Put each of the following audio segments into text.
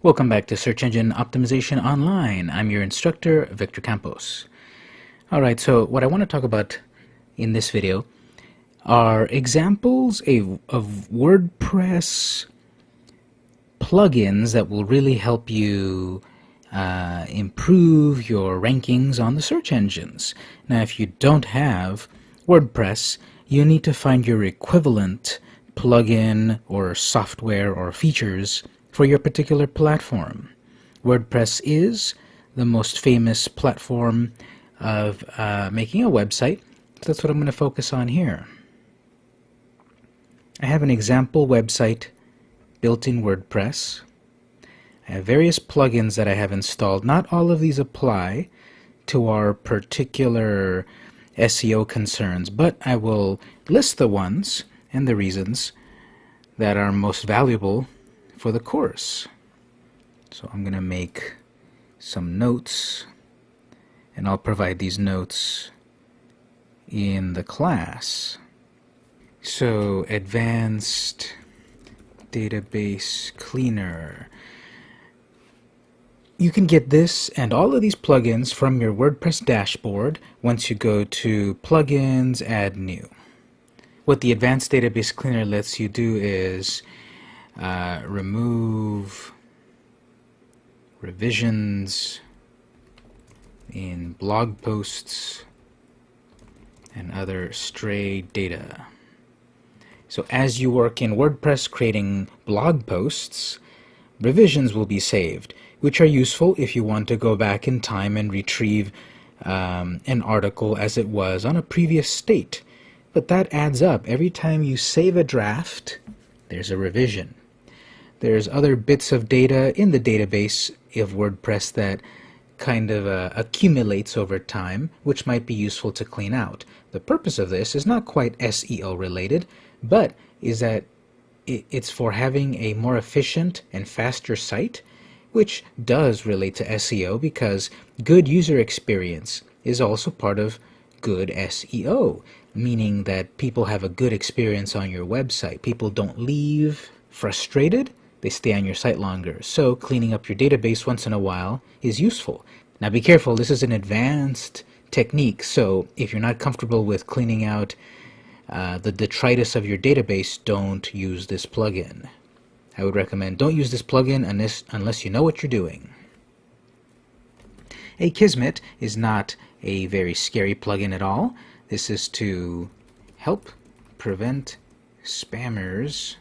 Welcome back to Search Engine Optimization Online. I'm your instructor, Victor Campos. Alright, so what I want to talk about in this video are examples of WordPress plugins that will really help you uh, improve your rankings on the search engines. Now, if you don't have WordPress, you need to find your equivalent plugin or software or features for your particular platform. WordPress is the most famous platform of uh, making a website. So that's what I'm going to focus on here. I have an example website built in WordPress. I have various plugins that I have installed. Not all of these apply to our particular SEO concerns, but I will list the ones and the reasons that are most valuable for the course. So I'm going to make some notes and I'll provide these notes in the class. So advanced database cleaner. You can get this and all of these plugins from your WordPress dashboard once you go to plugins, add new. What the advanced database cleaner lets you do is uh, remove revisions in blog posts and other stray data. So as you work in WordPress creating blog posts, revisions will be saved, which are useful if you want to go back in time and retrieve um, an article as it was on a previous state. But that adds up. Every time you save a draft, there's a revision. There's other bits of data in the database of WordPress that kind of uh, accumulates over time, which might be useful to clean out. The purpose of this is not quite SEO related, but is that it's for having a more efficient and faster site, which does relate to SEO because good user experience is also part of good SEO, meaning that people have a good experience on your website. People don't leave frustrated, they stay on your site longer. So cleaning up your database once in a while is useful. Now be careful, this is an advanced technique, so if you're not comfortable with cleaning out uh, the detritus of your database, don't use this plugin. I would recommend don't use this plugin unless, unless you know what you're doing. Akismet is not a very scary plugin at all. This is to help prevent spammers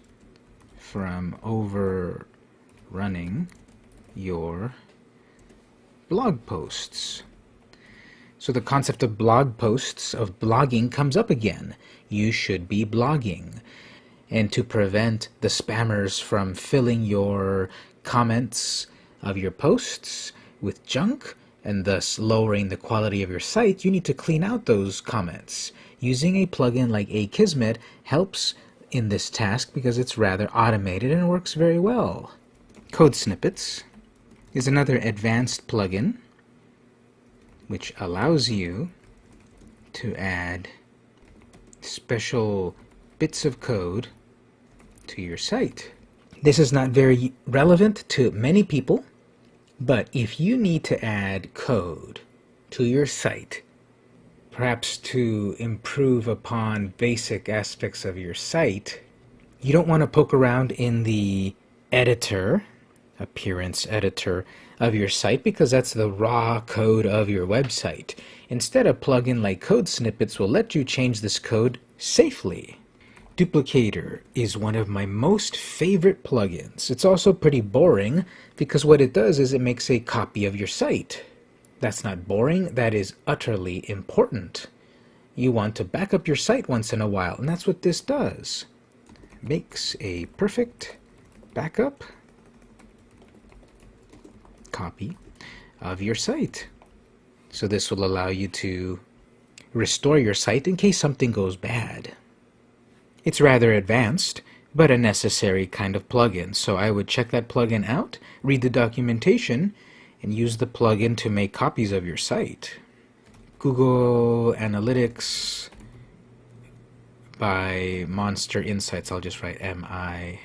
from overrunning your blog posts. So the concept of blog posts, of blogging, comes up again. You should be blogging. And to prevent the spammers from filling your comments of your posts with junk, and thus lowering the quality of your site, you need to clean out those comments. Using a plugin like Akismet helps in this task because it's rather automated and works very well. Code Snippets is another advanced plugin which allows you to add special bits of code to your site. This is not very relevant to many people, but if you need to add code to your site perhaps to improve upon basic aspects of your site, you don't want to poke around in the editor, appearance editor of your site because that's the raw code of your website. Instead, a plugin like Code Snippets will let you change this code safely. Duplicator is one of my most favorite plugins. It's also pretty boring because what it does is it makes a copy of your site. That's not boring, that is utterly important. You want to back up your site once in a while, and that's what this does. Makes a perfect backup copy of your site. So this will allow you to restore your site in case something goes bad. It's rather advanced, but a necessary kind of plugin, so I would check that plugin out, read the documentation, and use the plugin to make copies of your site. Google Analytics by Monster Insights. I'll just write M-I-S.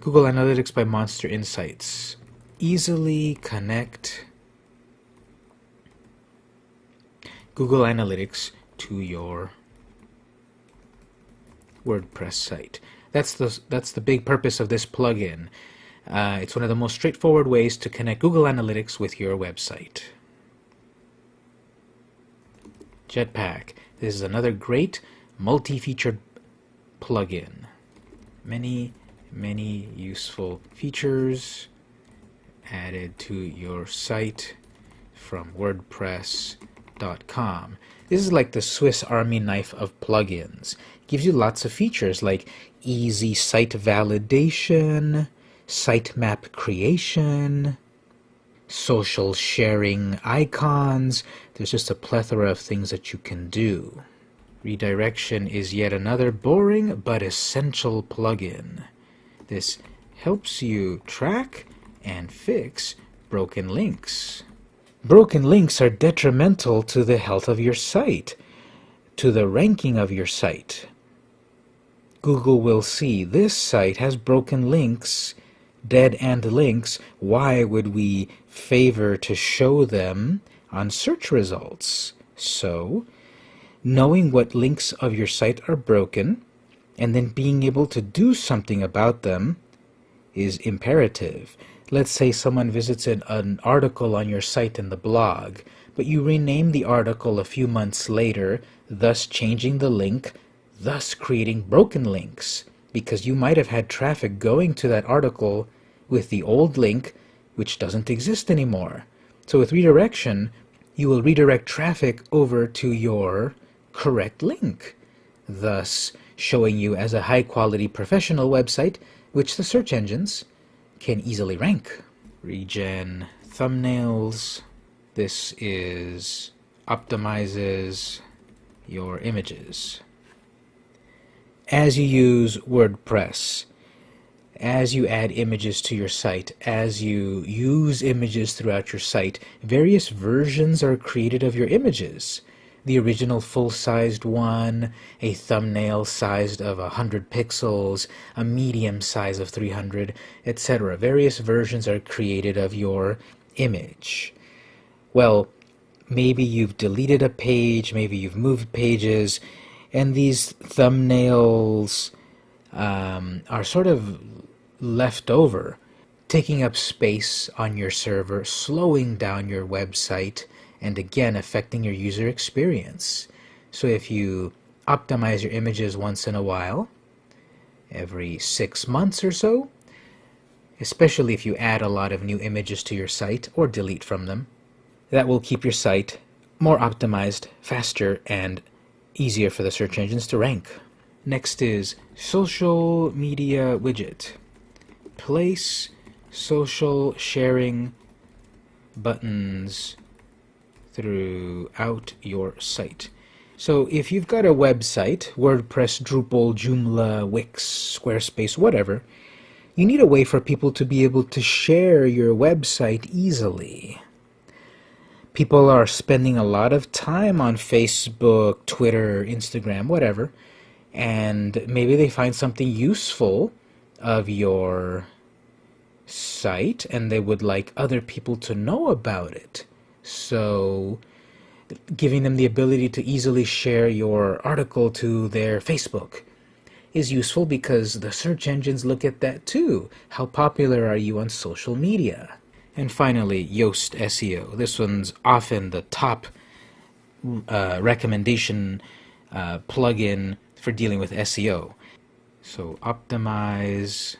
Google Analytics by Monster Insights. Easily connect Google Analytics to your WordPress site. That's the, that's the big purpose of this plugin. Uh, it's one of the most straightforward ways to connect Google Analytics with your website. Jetpack. This is another great multi-featured plugin. Many, many useful features added to your site from WordPress.com. This is like the Swiss Army knife of plugins. It gives you lots of features like easy site validation, sitemap creation, social sharing icons. There's just a plethora of things that you can do. Redirection is yet another boring but essential plugin. This helps you track and fix broken links. Broken links are detrimental to the health of your site, to the ranking of your site. Google will see this site has broken links dead end links, why would we favor to show them on search results? So, knowing what links of your site are broken and then being able to do something about them is imperative. Let's say someone visits an, an, article on your site in the blog, but you rename the article a few months later, thus changing the link, thus creating broken links because you might have had traffic going to that article with the old link which doesn't exist anymore. So with redirection, you will redirect traffic over to your correct link, thus showing you as a high-quality professional website which the search engines can easily rank. Regen thumbnails. This is optimizes your images as you use WordPress, as you add images to your site, as you use images throughout your site, various versions are created of your images. The original full-sized one, a thumbnail sized of 100 pixels, a medium size of 300, etc. Various versions are created of your image. Well, maybe you've deleted a page, maybe you've moved pages, and these thumbnails um, are sort of left over, taking up space on your server, slowing down your website, and again affecting your user experience. So if you optimize your images once in a while, every six months or so, especially if you add a lot of new images to your site or delete from them, that will keep your site more optimized, faster, and easier for the search engines to rank. Next is social media widget. Place social sharing buttons throughout your site. So if you've got a website, WordPress, Drupal, Joomla, Wix, Squarespace, whatever, you need a way for people to be able to share your website easily people are spending a lot of time on Facebook, Twitter, Instagram, whatever, and maybe they find something useful of your site and they would like other people to know about it. So giving them the ability to easily share your article to their Facebook is useful because the search engines look at that too. How popular are you on social media? And finally, Yoast SEO. This one's often the top uh, recommendation uh, plugin for dealing with SEO. So optimize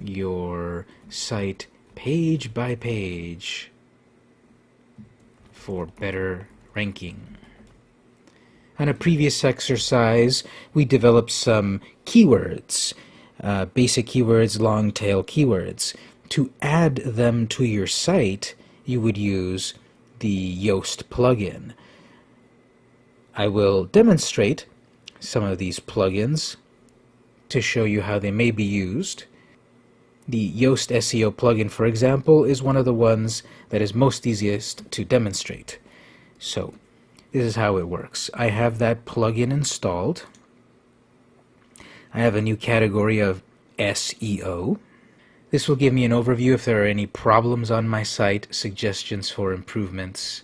your site page by page for better ranking. On a previous exercise, we developed some keywords, uh, basic keywords, long tail keywords to add them to your site, you would use the Yoast plugin. I will demonstrate some of these plugins to show you how they may be used. The Yoast SEO plugin, for example, is one of the ones that is most easiest to demonstrate. So, this is how it works. I have that plugin installed. I have a new category of SEO. This will give me an overview if there are any problems on my site, suggestions for improvements,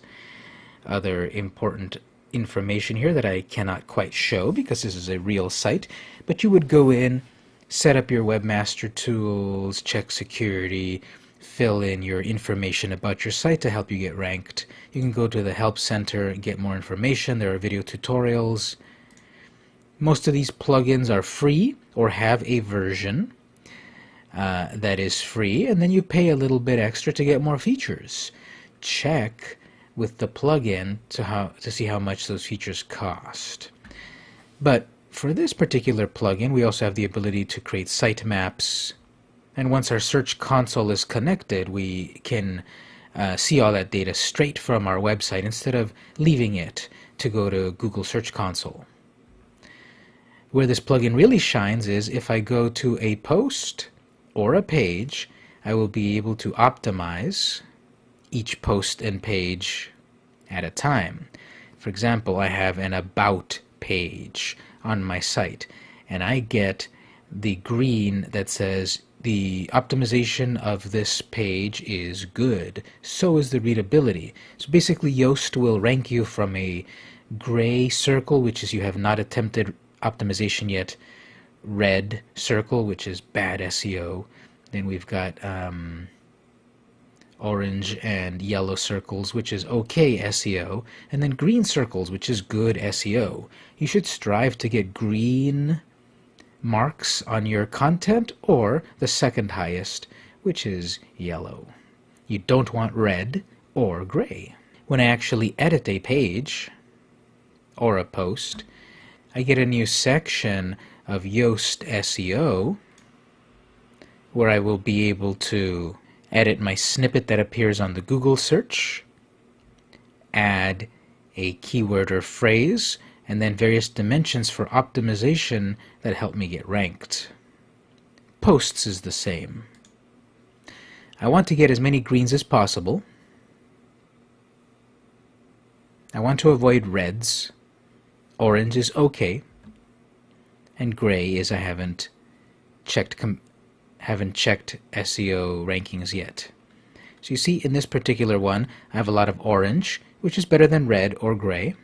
other important information here that I cannot quite show because this is a real site, but you would go in, set up your webmaster tools, check security, fill in your information about your site to help you get ranked. You can go to the help center and get more information. There are video tutorials. Most of these plugins are free or have a version uh, that is free and then you pay a little bit extra to get more features. Check with the plugin to how to see how much those features cost. But for this particular plugin, we also have the ability to create sitemaps. And once our Search Console is connected, we can uh, see all that data straight from our website instead of leaving it to go to Google Search Console. Where this plugin really shines is if I go to a post or a page, I will be able to optimize each post and page at a time. For example, I have an About page on my site, and I get the green that says the optimization of this page is good. So is the readability. So basically Yoast will rank you from a gray circle, which is you have not attempted optimization yet, red circle, which is bad SEO. Then we've got um, orange and yellow circles, which is okay SEO, and then green circles, which is good SEO. You should strive to get green marks on your content or the second highest, which is yellow. You don't want red or gray. When I actually edit a page or a post, I get a new section of Yoast SEO where I will be able to edit my snippet that appears on the Google search, add a keyword or phrase, and then various dimensions for optimization that help me get ranked. Posts is the same. I want to get as many greens as possible. I want to avoid reds. Orange is okay. And gray is I haven't checked haven't checked SEO rankings yet. So you see in this particular one, I have a lot of orange, which is better than red or gray.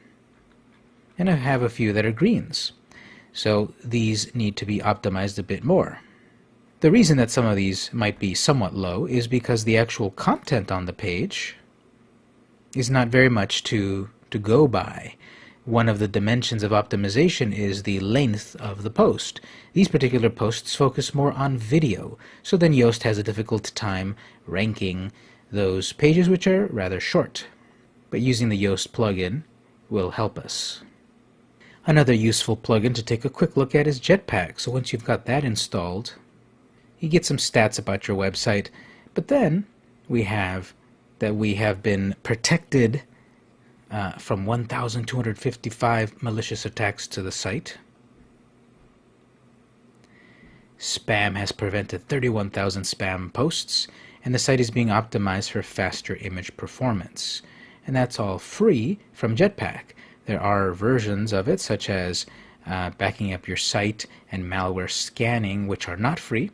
And I have a few that are greens. So these need to be optimized a bit more. The reason that some of these might be somewhat low is because the actual content on the page is not very much to, to go by one of the dimensions of optimization is the length of the post. These particular posts focus more on video, so then Yoast has a difficult time ranking those pages which are rather short. But using the Yoast plugin will help us. Another useful plugin to take a quick look at is Jetpack. So once you've got that installed, you get some stats about your website. But then we have that we have been protected uh, from 1,255 malicious attacks to the site. Spam has prevented 31,000 spam posts, and the site is being optimized for faster image performance. And that's all free from Jetpack. There are versions of it, such as uh, backing up your site and malware scanning, which are not free,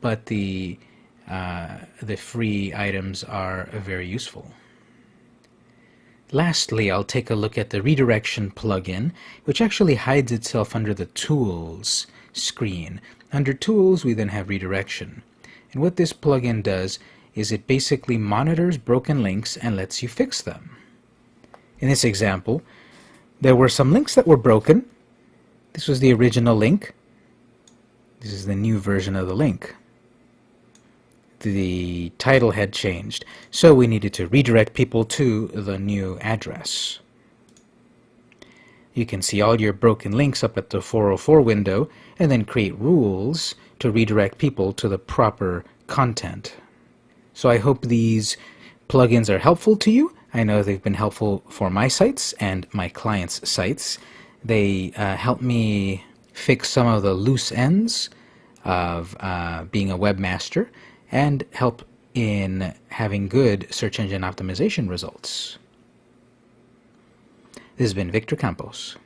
but the uh, the free items are very useful. Lastly, I'll take a look at the redirection plugin, which actually hides itself under the Tools screen. Under Tools, we then have redirection. And what this plugin does is it basically monitors broken links and lets you fix them. In this example, there were some links that were broken. This was the original link. This is the new version of the link the title had changed, so we needed to redirect people to the new address. You can see all your broken links up at the 404 window and then create rules to redirect people to the proper content. So I hope these plugins are helpful to you. I know they've been helpful for my sites and my clients' sites. They uh, help me fix some of the loose ends of uh, being a webmaster and help in having good search engine optimization results. This has been Victor Campos.